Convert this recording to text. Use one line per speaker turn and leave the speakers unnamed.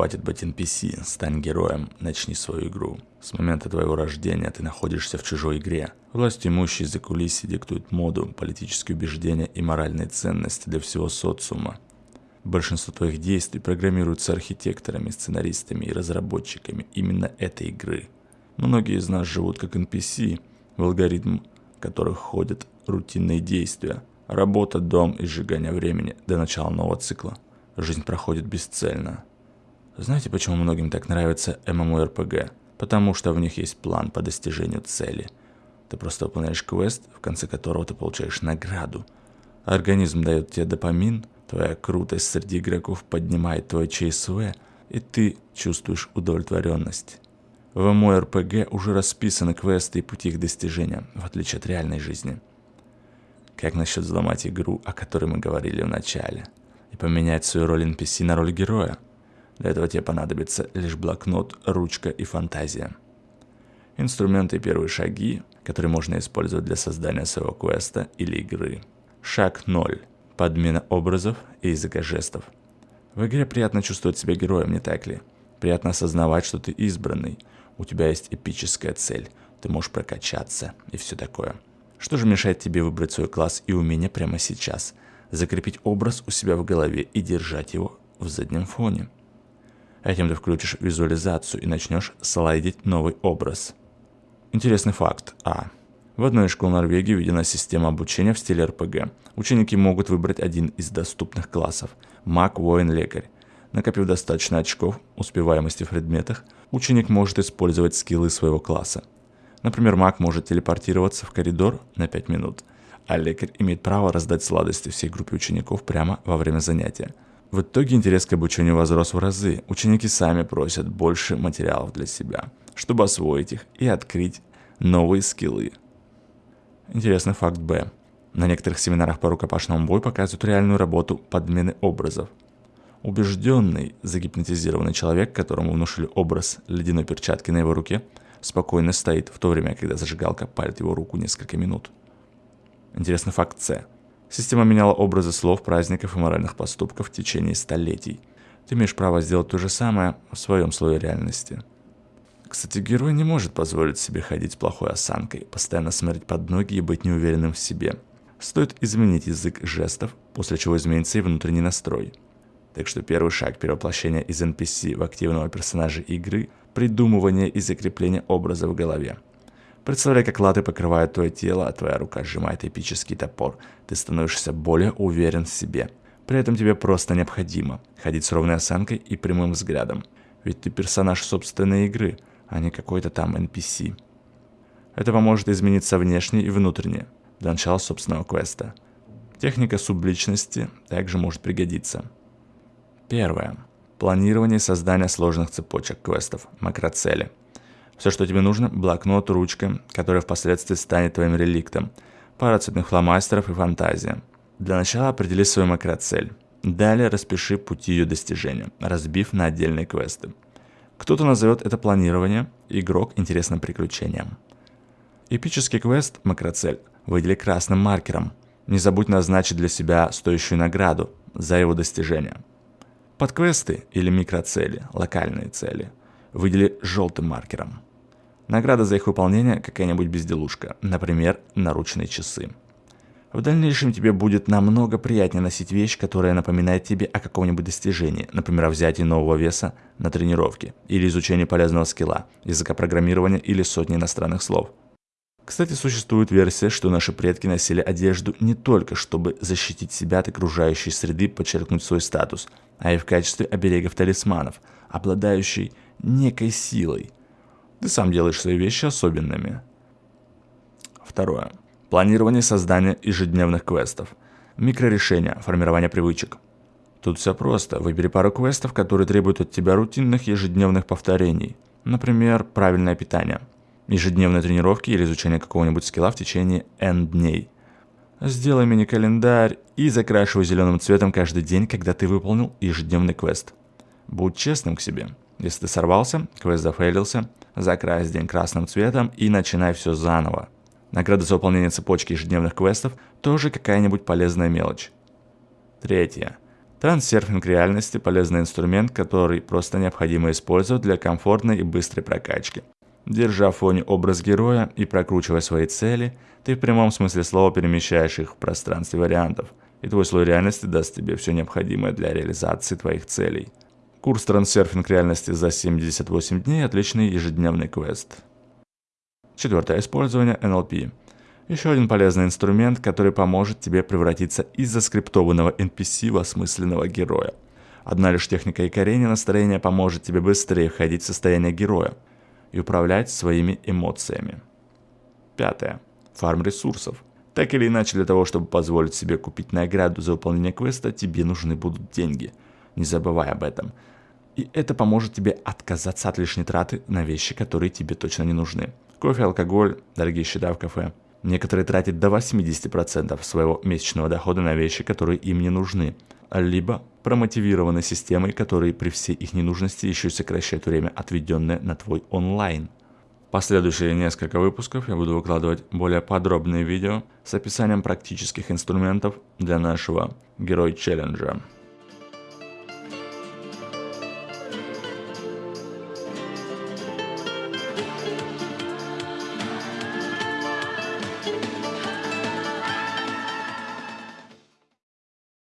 Хватит быть NPC, стань героем, начни свою игру. С момента твоего рождения ты находишься в чужой игре. Власть имущие за кулисы диктуют моду, политические убеждения и моральные ценности для всего социума. Большинство твоих действий программируются архитекторами, сценаристами и разработчиками именно этой игры. Многие из нас живут как NPC, в алгоритм которых ходят рутинные действия. Работа, дом и сжигание времени до начала нового цикла. Жизнь проходит бесцельно. Знаете, почему многим так нравится MMORPG? Потому что в них есть план по достижению цели. Ты просто выполняешь квест, в конце которого ты получаешь награду. Организм дает тебе допамин, твоя крутость среди игроков поднимает твой ЧСВ, и ты чувствуешь удовлетворенность. В MMORPG уже расписаны квесты и пути их достижения, в отличие от реальной жизни. Как насчет взломать игру, о которой мы говорили в начале, и поменять свою роль NPC на роль героя? Для этого тебе понадобится лишь блокнот, ручка и фантазия. Инструменты и первые шаги, которые можно использовать для создания своего квеста или игры. Шаг 0. Подмена образов и языка жестов. В игре приятно чувствовать себя героем, не так ли? Приятно осознавать, что ты избранный. У тебя есть эпическая цель. Ты можешь прокачаться и все такое. Что же мешает тебе выбрать свой класс и умение прямо сейчас? Закрепить образ у себя в голове и держать его в заднем фоне. Этим ты включишь визуализацию и начнешь слайдить новый образ. Интересный факт. А. В одной из школ Норвегии введена система обучения в стиле РПГ. Ученики могут выбрать один из доступных классов – маг, воин, лекарь. Накопив достаточно очков успеваемости в предметах, ученик может использовать скиллы своего класса. Например, маг может телепортироваться в коридор на 5 минут, а лекарь имеет право раздать сладости всей группе учеников прямо во время занятия – в итоге интерес к обучению возрос в разы. Ученики сами просят больше материалов для себя, чтобы освоить их и открыть новые скиллы. Интересный факт Б. На некоторых семинарах по рукопашному бою показывают реальную работу подмены образов. Убежденный, загипнотизированный человек, которому внушили образ ледяной перчатки на его руке, спокойно стоит, в то время, когда зажигалка палит его руку несколько минут. Интересный факт С. Система меняла образы слов, праздников и моральных поступков в течение столетий. Ты имеешь право сделать то же самое в своем слое реальности. Кстати, герой не может позволить себе ходить с плохой осанкой, постоянно смотреть под ноги и быть неуверенным в себе. Стоит изменить язык жестов, после чего изменится и внутренний настрой. Так что первый шаг перевоплощения из NPC в активного персонажа игры – придумывание и закрепление образа в голове – Представляй, как латы покрывают твое тело, а твоя рука сжимает эпический топор. Ты становишься более уверен в себе. При этом тебе просто необходимо ходить с ровной осанкой и прямым взглядом. Ведь ты персонаж собственной игры, а не какой-то там NPC. Это поможет измениться внешне и внутренне, для начала собственного квеста. Техника субличности также может пригодиться. Первое. Планирование и создание сложных цепочек квестов, макроцели – все, что тебе нужно, блокнот, ручка, которая впоследствии станет твоим реликтом, пара цветных фломастеров и фантазия. Для начала определи свою макроцель. Далее распиши пути ее достижения, разбив на отдельные квесты. Кто-то назовет это планирование, игрок интересным приключением. Эпический квест, макроцель, выдели красным маркером. Не забудь назначить для себя стоящую награду за его достижение. Подквесты или микроцели, локальные цели, выдели желтым маркером. Награда за их выполнение какая-нибудь безделушка, например, наручные часы. В дальнейшем тебе будет намного приятнее носить вещь, которая напоминает тебе о каком-нибудь достижении, например, о взятии нового веса на тренировке, или изучении полезного скилла, языка программирования или сотни иностранных слов. Кстати, существует версия, что наши предки носили одежду не только чтобы защитить себя от окружающей среды, подчеркнуть свой статус, а и в качестве оберегов талисманов, обладающей некой силой – ты сам делаешь свои вещи особенными. Второе. Планирование создания ежедневных квестов. Микрорешения, формирование привычек. Тут все просто. Выбери пару квестов, которые требуют от тебя рутинных ежедневных повторений. Например, правильное питание. Ежедневные тренировки или изучение какого-нибудь скилла в течение N дней. Сделай мини-календарь и закрашивай зеленым цветом каждый день, когда ты выполнил ежедневный квест. Будь честным к себе. Если ты сорвался, квест зафейлился, закрась день красным цветом и начинай все заново. Награда за выполнение цепочки ежедневных квестов тоже какая-нибудь полезная мелочь. Третье. Трансерфинг реальности – полезный инструмент, который просто необходимо использовать для комфортной и быстрой прокачки. Держа в фоне образ героя и прокручивая свои цели, ты в прямом смысле слова перемещаешь их в пространстве вариантов, и твой слой реальности даст тебе все необходимое для реализации твоих целей. Курс трансерфинг реальности за 78 дней – отличный ежедневный квест. Четвертое. Использование NLP. Еще один полезный инструмент, который поможет тебе превратиться из заскриптованного NPC в осмысленного героя. Одна лишь техника якорения настроения поможет тебе быстрее входить в состояние героя и управлять своими эмоциями. Пятое. Фарм ресурсов. Так или иначе, для того, чтобы позволить себе купить награду за выполнение квеста, тебе нужны будут деньги. Не забывай об этом. И это поможет тебе отказаться от лишней траты на вещи, которые тебе точно не нужны. Кофе, алкоголь, дорогие счета в кафе. Некоторые тратят до 80% своего месячного дохода на вещи, которые им не нужны, либо промотивированы системой, которые при всей их ненужности еще сокращают время, отведенное на твой онлайн. Последующие несколько выпусков я буду выкладывать более подробные видео с описанием практических инструментов для нашего герой челленджа.